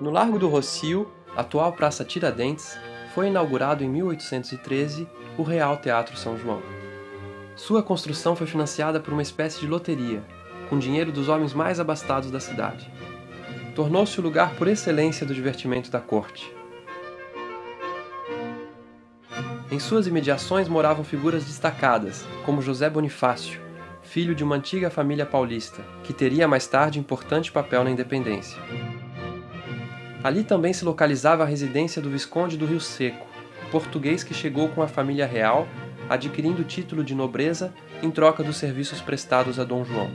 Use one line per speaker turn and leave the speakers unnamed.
No Largo do Rocio, atual Praça Tiradentes, foi inaugurado em 1813 o Real Teatro São João. Sua construção foi financiada por uma espécie de loteria, com dinheiro dos homens mais abastados da cidade. Tornou-se o lugar por excelência do divertimento da corte. Em suas imediações moravam figuras destacadas, como José Bonifácio, filho de uma antiga família paulista, que teria mais tarde importante papel na independência. Ali também se localizava a residência do Visconde do Rio Seco, português que chegou com a família real, adquirindo o título de nobreza em troca dos serviços prestados a Dom João.